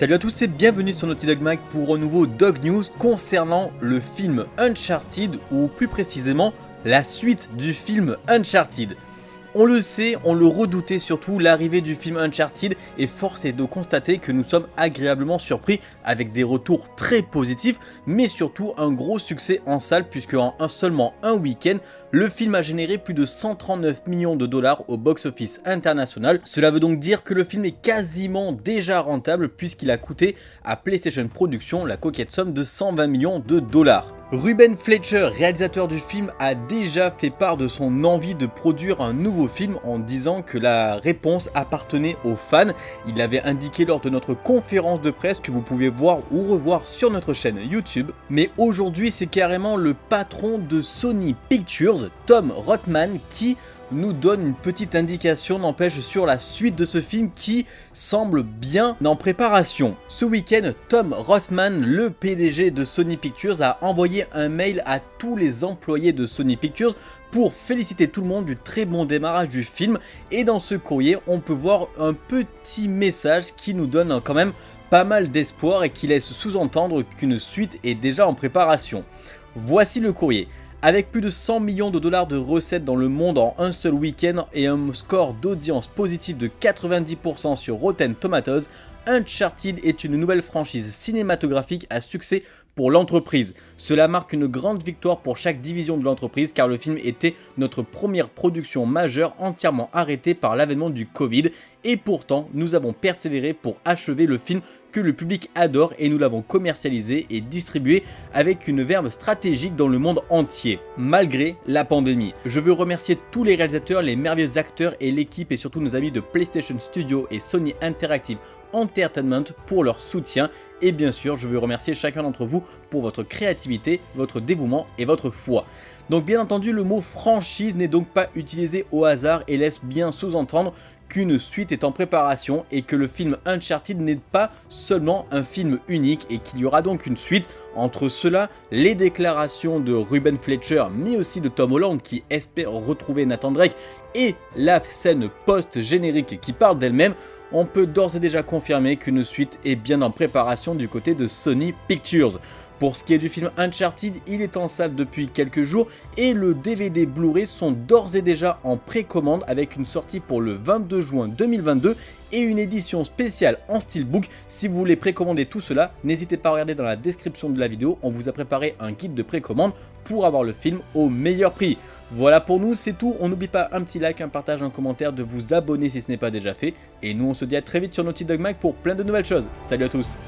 Salut à tous et bienvenue sur Naughty Dog Mag pour un nouveau Dog News concernant le film Uncharted ou plus précisément la suite du film Uncharted. On le sait, on le redoutait surtout, l'arrivée du film Uncharted et force est de constater que nous sommes agréablement surpris avec des retours très positifs mais surtout un gros succès en salle puisque en seulement un week-end le film a généré plus de 139 millions de dollars au box-office international. Cela veut donc dire que le film est quasiment déjà rentable puisqu'il a coûté à PlayStation Productions la coquette somme de 120 millions de dollars. Ruben Fletcher, réalisateur du film, a déjà fait part de son envie de produire un nouveau film en disant que la réponse appartenait aux fans. Il l'avait indiqué lors de notre conférence de presse que vous pouvez voir ou revoir sur notre chaîne YouTube. Mais aujourd'hui, c'est carrément le patron de Sony Pictures, Tom Rothman, qui nous donne une petite indication n'empêche sur la suite de ce film qui semble bien en préparation. Ce week-end, Tom Rothman, le PDG de Sony Pictures, a envoyé un mail à tous les employés de Sony Pictures pour féliciter tout le monde du très bon démarrage du film et dans ce courrier on peut voir un petit message qui nous donne quand même pas mal d'espoir et qui laisse sous-entendre qu'une suite est déjà en préparation. Voici le courrier. Avec plus de 100 millions de dollars de recettes dans le monde en un seul week-end et un score d'audience positif de 90% sur Rotten Tomatoes, Uncharted est une nouvelle franchise cinématographique à succès pour l'entreprise. Cela marque une grande victoire pour chaque division de l'entreprise car le film était notre première production majeure entièrement arrêtée par l'avènement du Covid et pourtant nous avons persévéré pour achever le film que le public adore et nous l'avons commercialisé et distribué avec une verve stratégique dans le monde entier, malgré la pandémie. Je veux remercier tous les réalisateurs, les merveilleux acteurs et l'équipe et surtout nos amis de PlayStation Studio et Sony Interactive Entertainment pour leur soutien et bien sûr je veux remercier chacun d'entre vous pour votre créativité, votre dévouement et votre foi. Donc bien entendu le mot franchise n'est donc pas utilisé au hasard et laisse bien sous-entendre qu'une suite est en préparation et que le film Uncharted n'est pas seulement un film unique et qu'il y aura donc une suite. Entre cela, les déclarations de Ruben Fletcher mais aussi de Tom Holland qui espère retrouver Nathan Drake et la scène post-générique qui parle d'elle-même, on peut d'ores et déjà confirmer qu'une suite est bien en préparation du côté de Sony Pictures. Pour ce qui est du film Uncharted, il est en salle depuis quelques jours et le DVD Blu-ray sont d'ores et déjà en précommande avec une sortie pour le 22 juin 2022 et une édition spéciale en steelbook. Si vous voulez précommander tout cela, n'hésitez pas à regarder dans la description de la vidéo, on vous a préparé un guide de précommande pour avoir le film au meilleur prix. Voilà pour nous, c'est tout. On n'oublie pas un petit like, un partage, un commentaire, de vous abonner si ce n'est pas déjà fait. Et nous, on se dit à très vite sur Naughty Dog Mag pour plein de nouvelles choses. Salut à tous